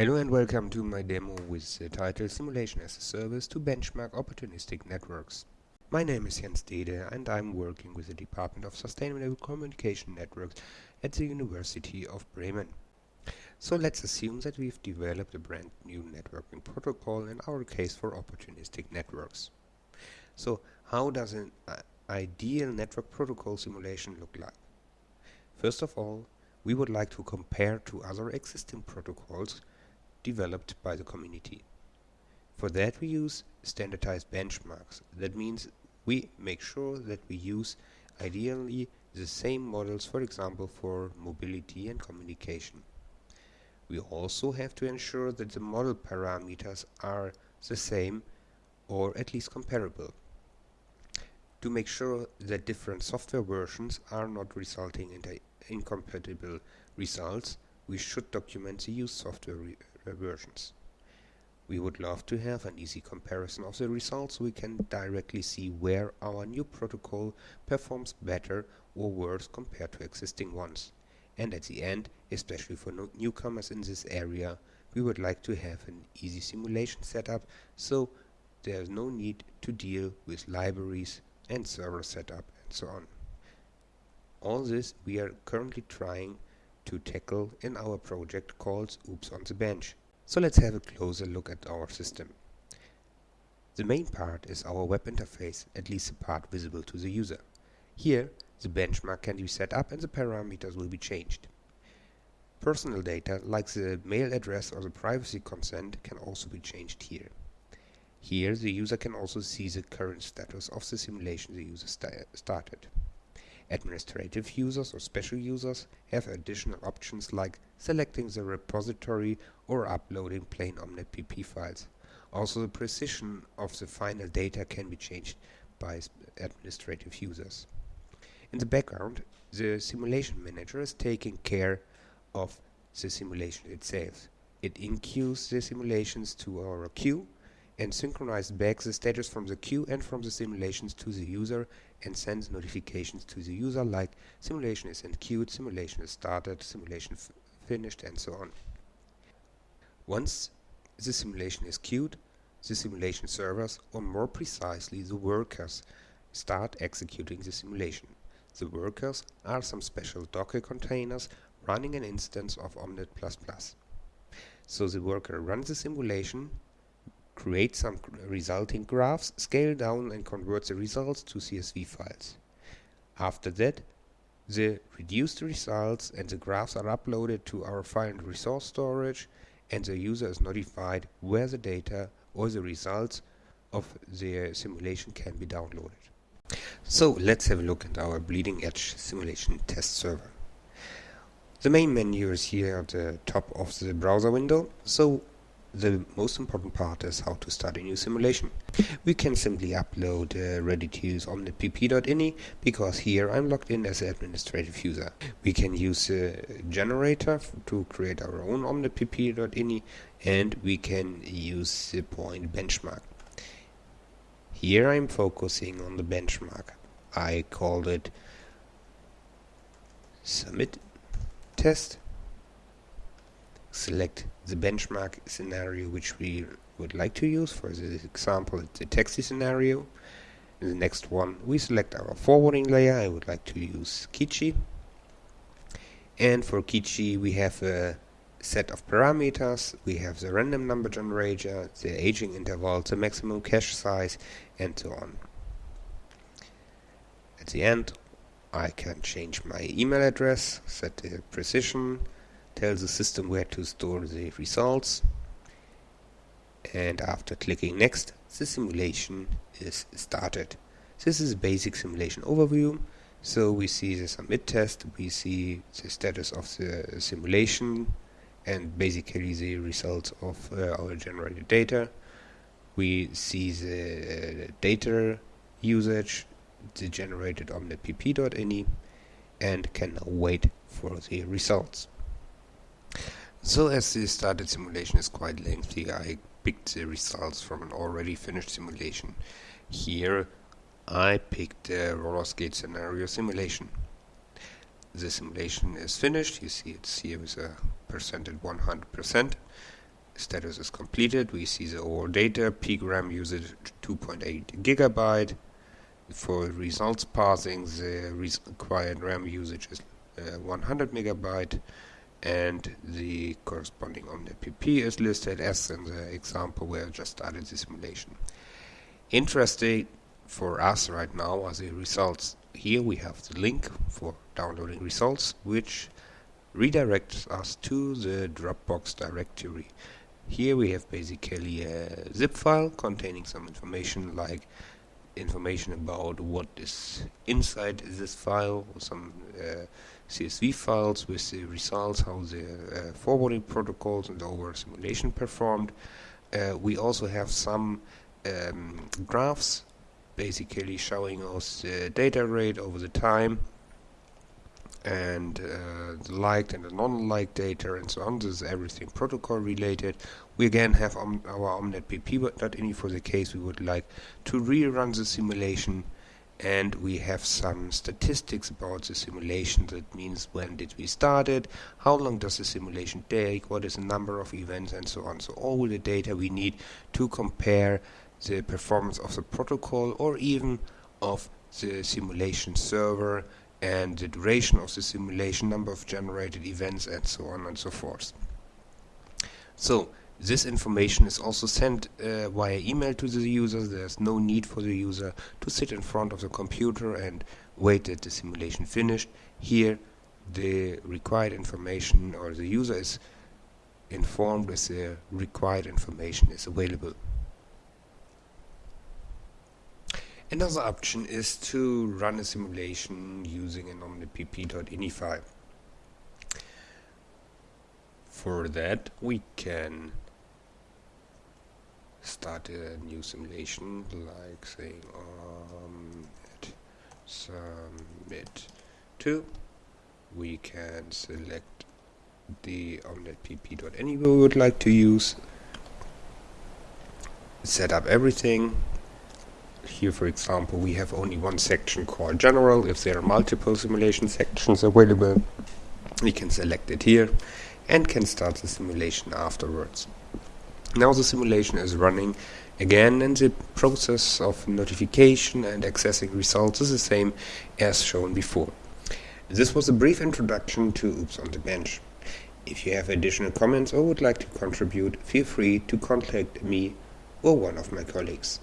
Hello and welcome to my demo with the title Simulation as a Service to Benchmark Opportunistic Networks. My name is Jens Dede and I'm working with the Department of Sustainable Communication Networks at the University of Bremen. So let's assume that we've developed a brand new networking protocol, in our case for opportunistic networks. So how does an uh, ideal network protocol simulation look like? First of all, we would like to compare to other existing protocols developed by the community. For that we use standardized benchmarks. That means we make sure that we use ideally the same models for example for mobility and communication. We also have to ensure that the model parameters are the same or at least comparable. To make sure that different software versions are not resulting in incompatible results, we should document the used software versions. We would love to have an easy comparison of the results so we can directly see where our new protocol performs better or worse compared to existing ones. And at the end, especially for no newcomers in this area, we would like to have an easy simulation setup so there is no need to deal with libraries and server setup and so on. All this we are currently trying to tackle in our project called OPS on the Bench. So let's have a closer look at our system. The main part is our web interface, at least the part visible to the user. Here, the benchmark can be set up and the parameters will be changed. Personal data, like the mail address or the privacy consent, can also be changed here. Here, the user can also see the current status of the simulation the user started. Administrative users or special users have additional options like selecting the repository or uploading plain OmnetPP files. Also the precision of the final data can be changed by administrative users. In the background, the simulation manager is taking care of the simulation itself. It enqueues the simulations to our queue and synchronizes back the status from the queue and from the simulations to the user and sends notifications to the user like simulation is enqueued, simulation is started, simulation finished and so on. Once the simulation is queued, the simulation servers, or more precisely the workers, start executing the simulation. The workers are some special Docker containers running an instance of Omnet++. So the worker runs the simulation, create some resulting graphs, scale down and convert the results to CSV files. After that, the reduced results and the graphs are uploaded to our file and resource storage and the user is notified where the data or the results of the simulation can be downloaded. So let's have a look at our bleeding edge simulation test server. The main menu is here at the top of the browser window, so the most important part is how to start a new simulation. We can simply upload uh, ready-to-use omnetpp.ini because here I'm logged in as an administrative user. We can use a generator to create our own omnetpp.ini and we can use the point benchmark. Here I'm focusing on the benchmark. I called it submit test select the benchmark scenario which we would like to use. For this example, it's a taxi scenario. In the next one, we select our forwarding layer. I would like to use Keetchi. And for Keetchi, we have a set of parameters. We have the random number generator, the aging interval, the maximum cache size, and so on. At the end, I can change my email address, set the precision, tell the system where to store the results and after clicking next the simulation is started. This is a basic simulation overview so we see the submit test, we see the status of the simulation and basically the results of uh, our generated data. We see the data usage, generated on the omnetpp.ini and can wait for the results. So as the started simulation is quite lengthy, I picked the results from an already finished simulation. Here I picked the roller skate scenario simulation. The simulation is finished, you see it's here with a percent at 100%. status is completed. We see the overall data, peak RAM usage 2.8 gigabyte. For results parsing, the required RAM usage is uh, 100 megabyte and the corresponding OmnetPP is listed as in the example where I just started the simulation. Interesting for us right now are the results. Here we have the link for downloading results which redirects us to the Dropbox directory. Here we have basically a zip file containing some information like information about what is inside this file, some uh, CSV files with the results, how the uh, forwarding protocols and the overall simulation performed. Uh, we also have some um, graphs basically showing us the data rate over the time and uh, the liked and the non-liked data and so on. This is everything protocol related. We again have om our omnetpp.ini for the case. We would like to rerun the simulation and we have some statistics about the simulation. That means when did we start it? How long does the simulation take? What is the number of events? And so on. So all the data we need to compare the performance of the protocol or even of the simulation server and the duration of the simulation number of generated events and so on and so forth so this information is also sent uh, via email to the user. There's no need for the user to sit in front of the computer and wait that the simulation finished. Here the required information or the user is informed that the required information is available. Another option is to run a simulation using an omnetpp.ini file. For that we can start a new simulation like saying um, submit to we can select the omnetpp.ini we would like to use set up everything here for example we have only one section called general if there are multiple simulation sections available we can select it here and can start the simulation afterwards now the simulation is running again and the process of notification and accessing results is the same as shown before. This was a brief introduction to OPS on the Bench. If you have additional comments or would like to contribute, feel free to contact me or one of my colleagues.